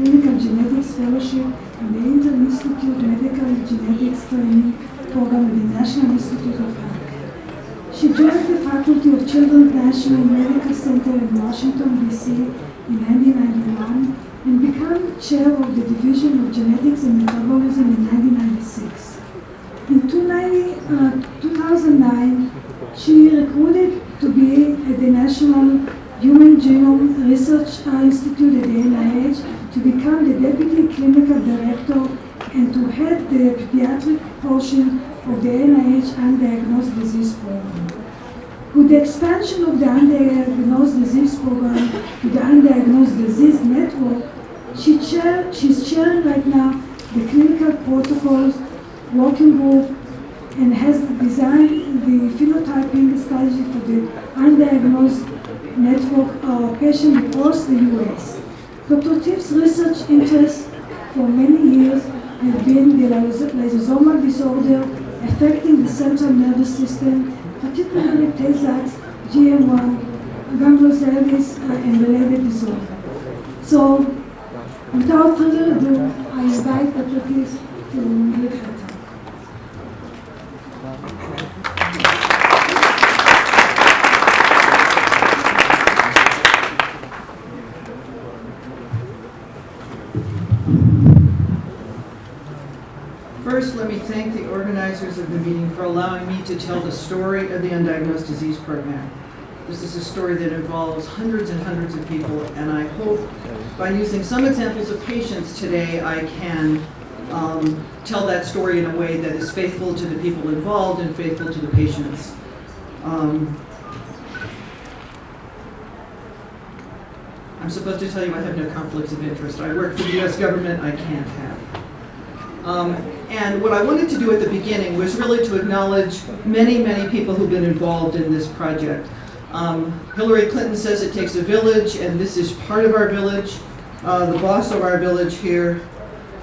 Clinical Genetics Fellowship in the Inter-Institute Medical Genetics Training Program at the National Institute of Health. She joined the faculty of Children's National Medical Center in Washington, D.C. in 1991 and became chair of the Division of Genetics and Metabolism in 1996. In 2009, uh, she recruited to be at the National Human Genome Research Institute at the NIH to become the Deputy Clinical Director and to head the pediatric portion of the NIH Undiagnosed Disease Program. With the expansion of the Undiagnosed Disease Program to the Undiagnosed Disease Network, she chair, she's chairing right now the Clinical Protocols Working Group and has designed the phenotyping strategy for the undiagnosed network of patients across the U.S. Dr. Tifft's research interests for many years have been the lysosomal disorder affecting the central nervous system, particularly Tay-Sachs, GM1, gangliosidosis, uh, and related disorders. So, without further ado, I invite Dr. Tiff to give her talk. First, let me thank the organizers of the meeting for allowing me to tell the story of the Undiagnosed Disease Program. This is a story that involves hundreds and hundreds of people, and I hope by using some examples of patients today, I can um, tell that story in a way that is faithful to the people involved and faithful to the patients. Um, I'm supposed to tell you I have no conflicts of interest. I work for the US government, I can't have. Um, and what I wanted to do at the beginning was really to acknowledge many, many people who've been involved in this project. Um, Hillary Clinton says it takes a village, and this is part of our village. Uh, the boss of our village here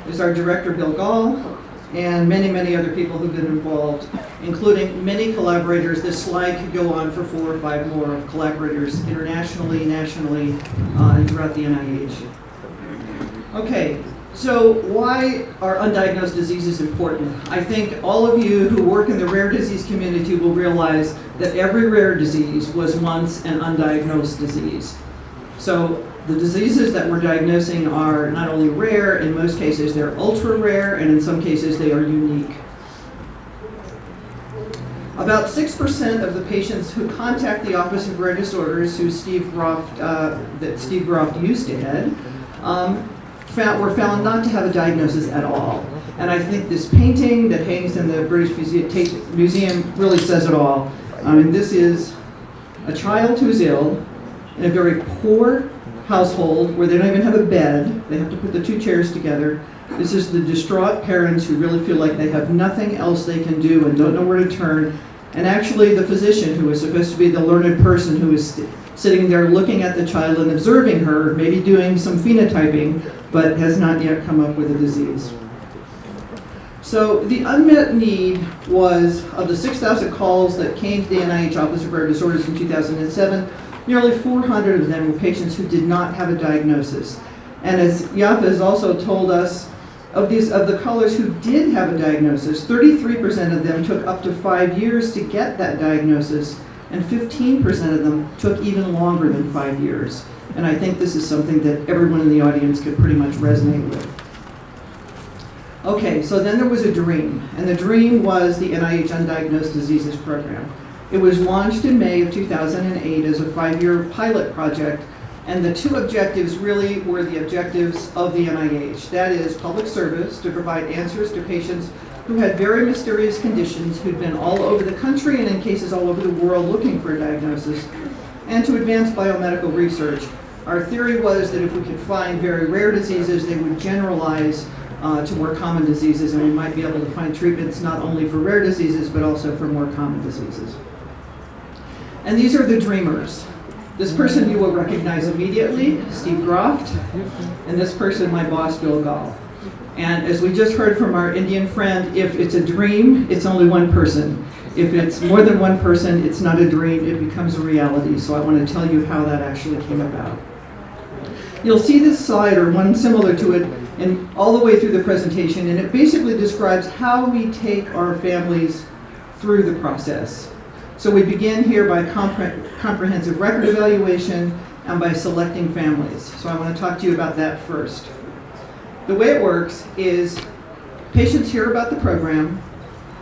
is our director, Bill Gahl, and many, many other people who've been involved, including many collaborators. This slide could go on for four or five more collaborators internationally, nationally, uh, and throughout the NIH. Okay, so why are undiagnosed diseases important? I think all of you who work in the rare disease community will realize that every rare disease was once an undiagnosed disease. So the diseases that we're diagnosing are not only rare, in most cases they're ultra rare, and in some cases they are unique. About 6% of the patients who contact the Office of Rare Disorders, who Steve Groft, uh, that Steve Groft used to head, um, found, were found not to have a diagnosis at all. And I think this painting that hangs in the British Museum really says it all. I mean, this is a child who's ill in a very poor household where they don't even have a bed. They have to put the two chairs together. This is the distraught parents who really feel like they have nothing else they can do and don't know where to turn. And actually the physician who is supposed to be the learned person who is sitting there looking at the child and observing her, maybe doing some phenotyping, but has not yet come up with a disease. So the unmet need was, of the 6,000 calls that came to the NIH Office of Rare Disorders in 2007, nearly 400 of them were patients who did not have a diagnosis. And as Yaffa has also told us, of these of the callers who did have a diagnosis, 33% of them took up to five years to get that diagnosis, and 15% of them took even longer than five years. And I think this is something that everyone in the audience could pretty much resonate with. Okay, so then there was a dream, and the dream was the NIH Undiagnosed Diseases Program. It was launched in May of 2008 as a five-year pilot project, and the two objectives really were the objectives of the NIH. That is public service to provide answers to patients who had very mysterious conditions who'd been all over the country and in cases all over the world looking for a diagnosis, and to advance biomedical research. Our theory was that if we could find very rare diseases, they would generalize uh, to more common diseases, and we might be able to find treatments not only for rare diseases, but also for more common diseases. And these are the dreamers. This person you will recognize immediately, Steve Groft, and this person, my boss, Bill Gahl. And as we just heard from our Indian friend, if it's a dream, it's only one person. If it's more than one person, it's not a dream, it becomes a reality. So I want to tell you how that actually came about. You'll see this slide or one similar to it and all the way through the presentation, and it basically describes how we take our families through the process. So we begin here by compre comprehensive record evaluation and by selecting families. So I want to talk to you about that first. The way it works is patients hear about the program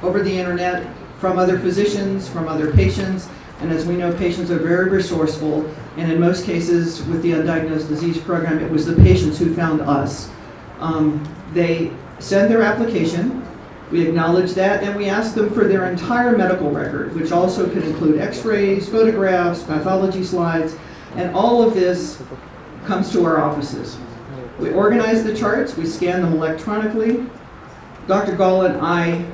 over the internet from other physicians, from other patients, and as we know, patients are very resourceful, and in most cases with the undiagnosed disease program, it was the patients who found us. Um, they send their application, we acknowledge that, and we ask them for their entire medical record, which also can include x-rays, photographs, pathology slides, and all of this comes to our offices. We organize the charts, we scan them electronically. Dr. Gahl and I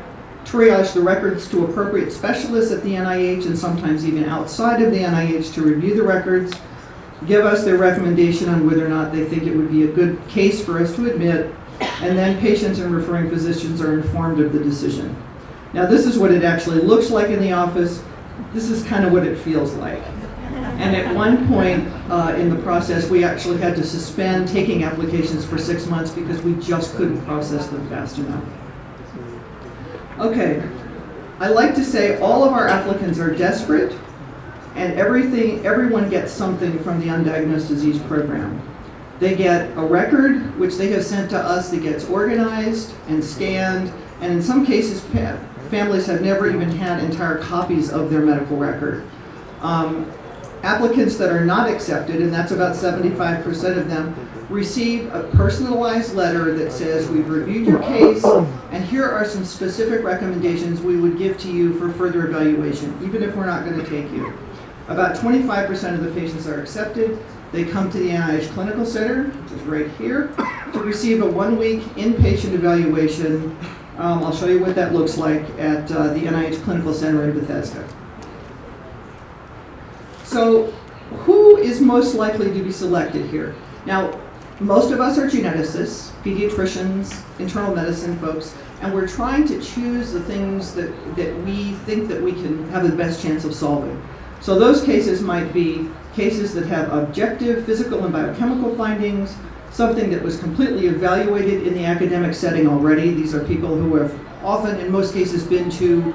triage the records to appropriate specialists at the NIH and sometimes even outside of the NIH to review the records, give us their recommendation on whether or not they think it would be a good case for us to admit, and then patients and referring physicians are informed of the decision. Now this is what it actually looks like in the office. This is kind of what it feels like. And at one point uh, in the process, we actually had to suspend taking applications for six months because we just couldn't process them fast enough. Okay, I like to say all of our applicants are desperate and everything, everyone gets something from the undiagnosed disease program. They get a record, which they have sent to us that gets organized and scanned, and in some cases, families have never even had entire copies of their medical record. Um, applicants that are not accepted, and that's about 75% of them, receive a personalized letter that says, we've reviewed your case, and here are some specific recommendations we would give to you for further evaluation, even if we're not going to take you. About 25% of the patients are accepted. They come to the NIH Clinical Center, which is right here, to receive a one-week inpatient evaluation. Um, I'll show you what that looks like at uh, the NIH Clinical Center in Bethesda. So who is most likely to be selected here? Now, most of us are geneticists, pediatricians, internal medicine folks, and we're trying to choose the things that, that we think that we can have the best chance of solving. So those cases might be cases that have objective physical and biochemical findings, something that was completely evaluated in the academic setting already. These are people who have often, in most cases, been to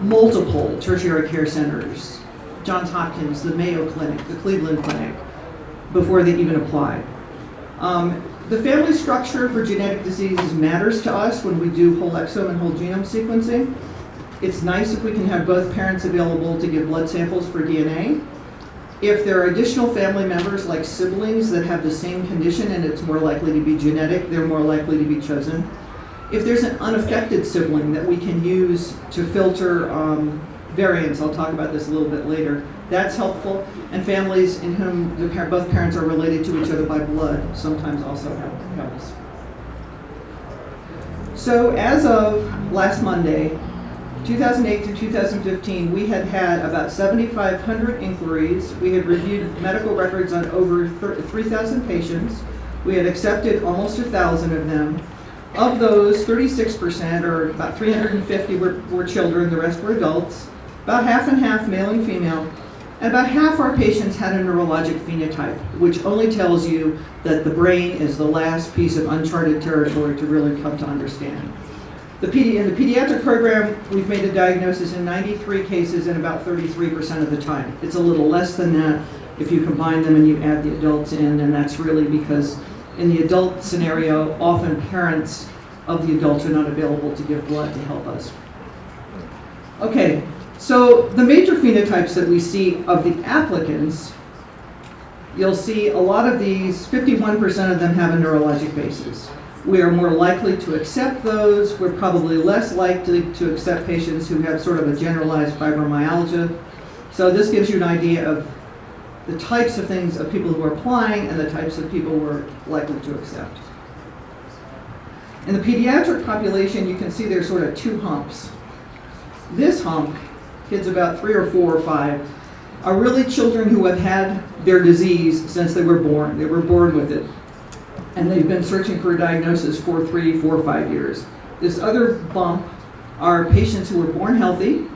multiple tertiary care centers, Johns Hopkins, the Mayo Clinic, the Cleveland Clinic, before they even apply. Um, the family structure for genetic diseases matters to us when we do whole exome and whole genome sequencing. It's nice if we can have both parents available to give blood samples for DNA. If there are additional family members like siblings that have the same condition and it's more likely to be genetic, they're more likely to be chosen. If there's an unaffected sibling that we can use to filter um, variants, I'll talk about this a little bit later, that's helpful. And families in whom the par both parents are related to each other by blood sometimes also helps. So as of last Monday, 2008 to 2015, we had had about 7,500 inquiries. We had reviewed medical records on over 3,000 patients. We had accepted almost 1,000 of them. Of those, 36%, or about 350 were, were children, the rest were adults. About half and half, male and female. And about half our patients had a neurologic phenotype, which only tells you that the brain is the last piece of uncharted territory to really come to understand. The in the pediatric program, we've made a diagnosis in 93 cases and about 33% of the time. It's a little less than that if you combine them and you add the adults in, and that's really because in the adult scenario, often parents of the adults are not available to give blood to help us. Okay, so the major phenotypes that we see of the applicants, you'll see a lot of these, 51% of them have a neurologic basis. We are more likely to accept those. We're probably less likely to accept patients who have sort of a generalized fibromyalgia. So this gives you an idea of the types of things of people who are applying and the types of people we're likely to accept. In the pediatric population, you can see there's sort of two humps. This hump kids about three or four or five, are really children who have had their disease since they were born. They were born with it. And they've been searching for a diagnosis for three, four, five years. This other bump are patients who were born healthy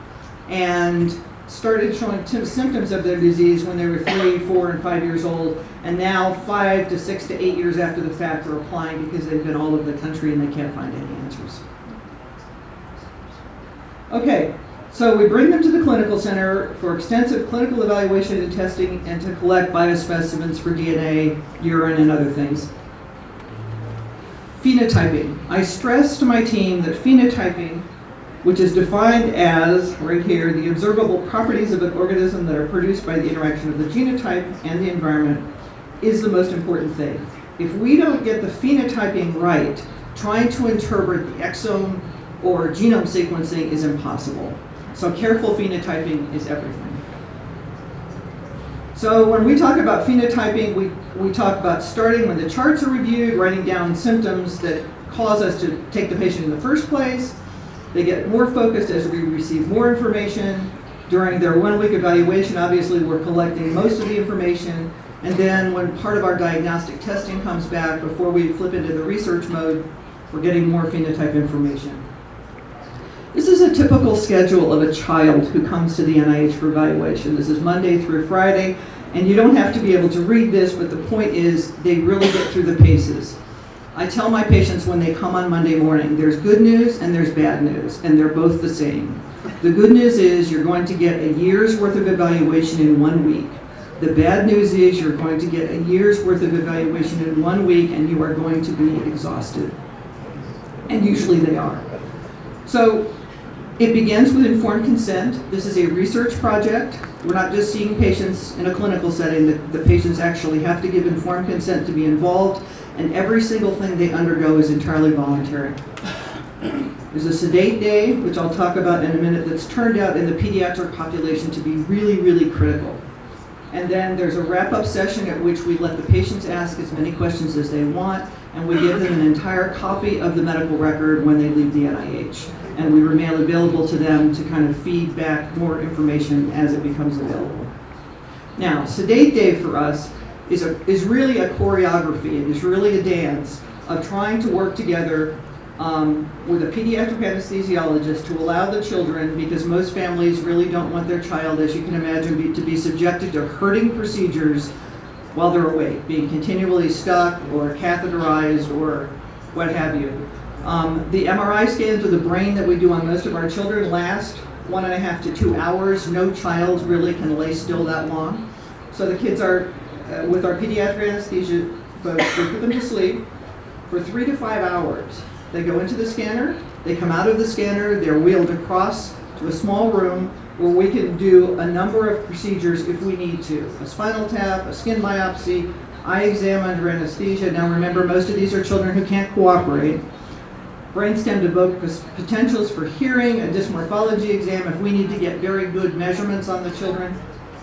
and started showing symptoms of their disease when they were three, four, and five years old, and now five to six to eight years after the fact are applying because they've been all over the country and they can't find any answers. Okay, so we bring them to the clinical center for extensive clinical evaluation and testing and to collect biospecimens for DNA, urine, and other things. Phenotyping. I stress to my team that phenotyping, which is defined as, right here, the observable properties of an organism that are produced by the interaction of the genotype and the environment, is the most important thing. If we don't get the phenotyping right, trying to interpret the exome or genome sequencing is impossible. So careful phenotyping is everything. So when we talk about phenotyping, we, we talk about starting when the charts are reviewed, writing down symptoms that cause us to take the patient in the first place. They get more focused as we receive more information. During their one-week evaluation, obviously, we're collecting most of the information. And then when part of our diagnostic testing comes back, before we flip into the research mode, we're getting more phenotype information. This is a typical schedule of a child who comes to the NIH for evaluation. This is Monday through Friday, and you don't have to be able to read this, but the point is they really get through the paces. I tell my patients when they come on Monday morning, there's good news and there's bad news, and they're both the same. The good news is you're going to get a year's worth of evaluation in one week. The bad news is you're going to get a year's worth of evaluation in one week and you are going to be exhausted. And usually they are. So it begins with informed consent. This is a research project. We're not just seeing patients in a clinical setting. The, the, patients actually have to give informed consent to be involved, and every single thing they undergo is entirely voluntary. There's a sedate day, which I'll talk about in a minute, that's turned out in the pediatric population to be really, really critical. And then there's a wrap-up session at which we let the patients ask as many questions as they want, and we give them an entire copy of the medical record when they leave the NIH and we remain available to them to kind of feed back more information as it becomes available. Now, Sedate Day for us is, a, is really a choreography. It is really a dance of trying to work together um, with a pediatric anesthesiologist to allow the children, because most families really don't want their child, as you can imagine, be, to be subjected to hurting procedures while they're awake, being continually stuck or catheterized or what have you. Um, the MRI scans of the brain that we do on most of our children last one and a half to two hours. No child really can lay still that long. So the kids are, uh, with our pediatric anesthesia folks, we put them to sleep for three to five hours. They go into the scanner, they come out of the scanner, they're wheeled across to a small room where we can do a number of procedures if we need to. A spinal tap, a skin biopsy, eye exam under anesthesia. Now remember, most of these are children who can't cooperate brainstem evoked potentials for hearing, a dysmorphology exam if we need to get very good measurements on the children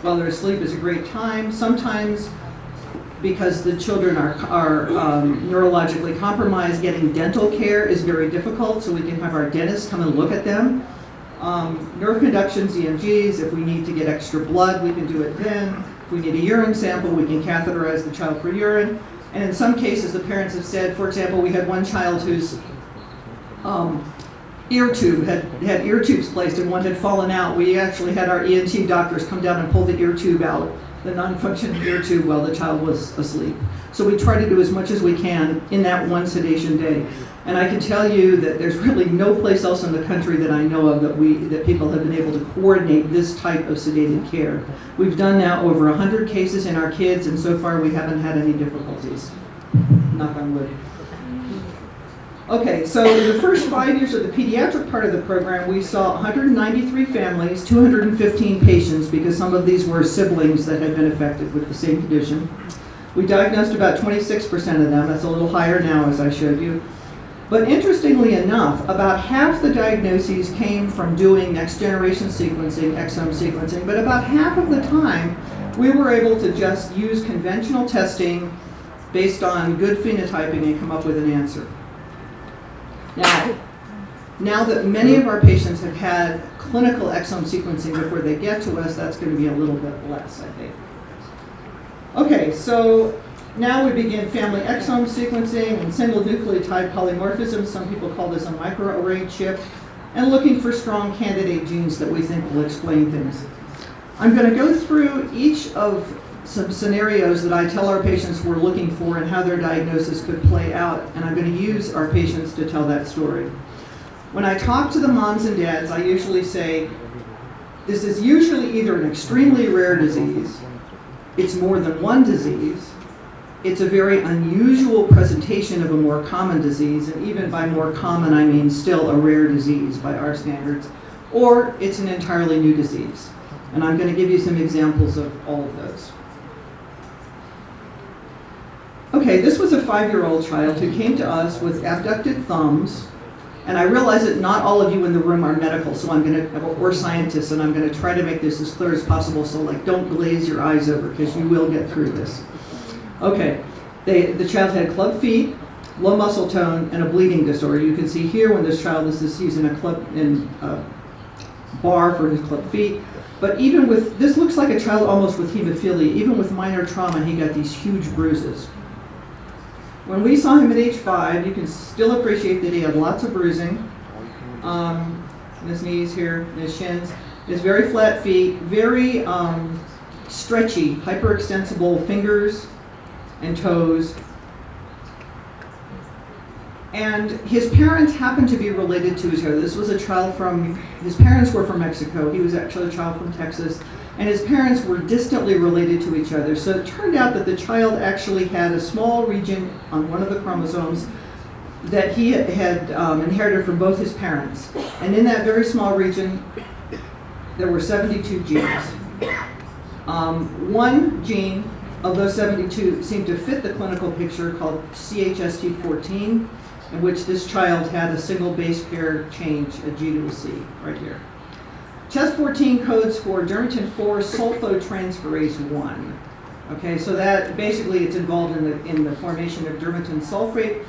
while they're asleep is a great time. Sometimes because the children are, are um, neurologically compromised, getting dental care is very difficult, so we can have our dentist come and look at them. Um, nerve conductions, EMGs, if we need to get extra blood, we can do it then. If we need a urine sample, we can catheterize the child for urine. And in some cases, the parents have said, for example, we had one child whose um, ear tube, had, had ear tubes placed and one had fallen out. We actually had our ENT doctors come down and pull the ear tube out, the non-functioning ear tube while the child was asleep. So we try to do as much as we can in that one sedation day. And I can tell you that there's really no place else in the country that I know of that we that people have been able to coordinate this type of sedated care. We've done now over 100 cases in our kids, and so far we haven't had any difficulties. Knock on wood. Okay, so in the first five years of the pediatric part of the program, we saw 193 families, 215 patients, because some of these were siblings that had been affected with the same condition. We diagnosed about 26% of them. That's a little higher now, as I showed you. But interestingly enough, about half the diagnoses came from doing next generation sequencing, exome sequencing, but about half of the time, we were able to just use conventional testing based on good phenotyping and come up with an answer. Now, now that many of our patients have had clinical exome sequencing before they get to us, that's going to be a little bit less, I think. Okay, so now we begin family exome sequencing and single nucleotide polymorphism. Some people call this a microarray chip, and looking for strong candidate genes that we think will explain things. I'm going to go through each of some scenarios that I tell our patients we're looking for and how their diagnosis could play out, and I'm going to use our patients to tell that story. When I talk to the moms and dads, I usually say, this is usually either an extremely rare disease, it's more than one disease, it's a very unusual presentation of a more common disease, and even by more common I mean still a rare disease by our standards, or it's an entirely new disease. And I'm going to give you some examples of all of those. Okay, this was a five-year-old child who came to us with abducted thumbs, and I realize that not all of you in the room are medical, so I'm going to, or scientists, and I'm going to try to make this as clear as possible, so like don't glaze your eyes over, because you will get through this. Okay, they, the child had club feet, low muscle tone, and a bleeding disorder. You can see here when this child is this using a club in a bar for his club feet. But even with, this looks like a child almost with hemophilia. Even with minor trauma, he got these huge bruises. When we saw him at age five, you can still appreciate that he had lots of bruising. Um, his knees here, his shins. His very flat feet, very um, stretchy, hyperextensible fingers, and toes. And his parents happened to be related to each other. This was a child from, his parents were from Mexico. He was actually a child from Texas. And his parents were distantly related to each other. So it turned out that the child actually had a small region on one of the chromosomes that he had um, inherited from both his parents. And in that very small region, there were 72 genes. Um, one gene of those 72 seemed to fit the clinical picture called CHST14, in which this child had a single base pair change, a G to a C, right here. CHST14 codes for dermatan 4 sulfotransferase 1. Okay, so that basically it's involved in the, in the formation of dermatan sulfate,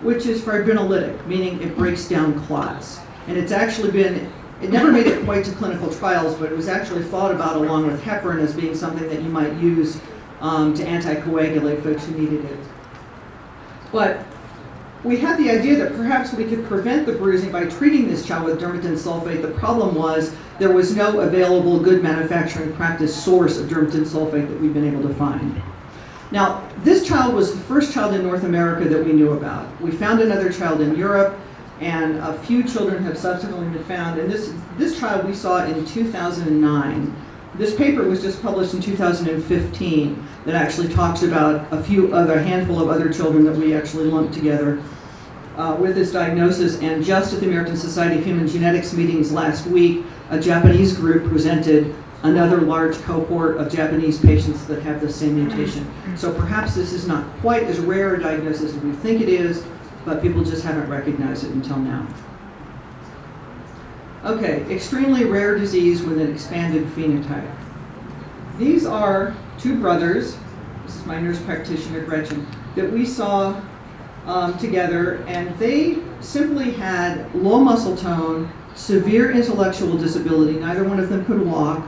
which is fibrinolytic, meaning it breaks down clots. And it's actually been, it never made it quite to clinical trials, but it was actually thought about along with heparin as being something that you might use um, to anticoagulate folks who needed it. But we had the idea that perhaps we could prevent the bruising by treating this child with dermatan sulfate. The problem was there was no available good manufacturing practice source of dermatan sulfate that we've been able to find. Now, this child was the first child in North America that we knew about. We found another child in Europe, and a few children have subsequently been found. And this, this child we saw in 2009. This paper was just published in 2015 that actually talks about a few other, handful of other children that we actually lumped together uh, with this diagnosis. And just at the American Society of Human Genetics meetings last week, a Japanese group presented another large cohort of Japanese patients that have the same mutation. So perhaps this is not quite as rare a diagnosis as we think it is, but people just haven't recognized it until now. Okay, extremely rare disease with an expanded phenotype. These are two brothers, this is my nurse practitioner Gretchen, that we saw um, together and they simply had low muscle tone, severe intellectual disability, neither one of them could walk,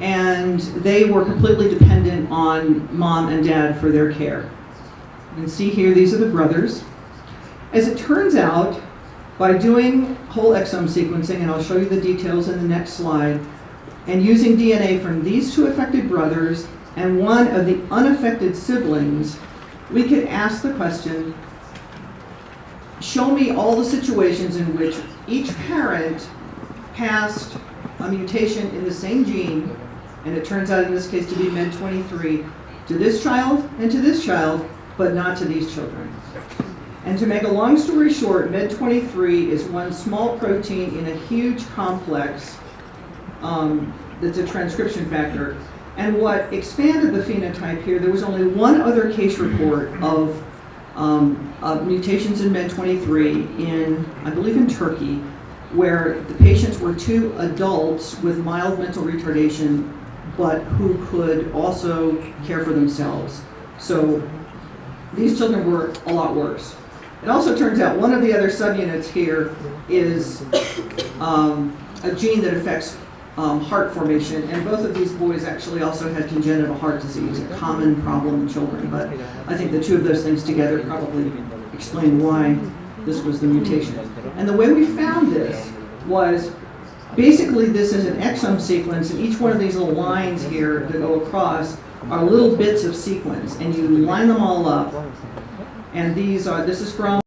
and they were completely dependent on mom and dad for their care. Can see here, these are the brothers. As it turns out, by doing whole exome sequencing, and I'll show you the details in the next slide, and using DNA from these two affected brothers and one of the unaffected siblings, we could ask the question, show me all the situations in which each parent passed a mutation in the same gene, and it turns out in this case to be MED23, to this child and to this child, but not to these children. And to make a long story short, MED23 is one small protein in a huge complex um, that's a transcription factor. And what expanded the phenotype here, there was only one other case report of, um, of mutations in MED23 in, I believe in Turkey, where the patients were two adults with mild mental retardation, but who could also care for themselves. So these children were a lot worse. It also turns out one of the other subunits here is um, a gene that affects um, heart formation, and both of these boys actually also had congenital heart disease, a common problem in children, but I think the two of those things together probably explain why this was the mutation. And the way we found this was basically, this is an exome sequence, and each one of these little lines here that go across are little bits of sequence, and you line them all up. And these are, this is from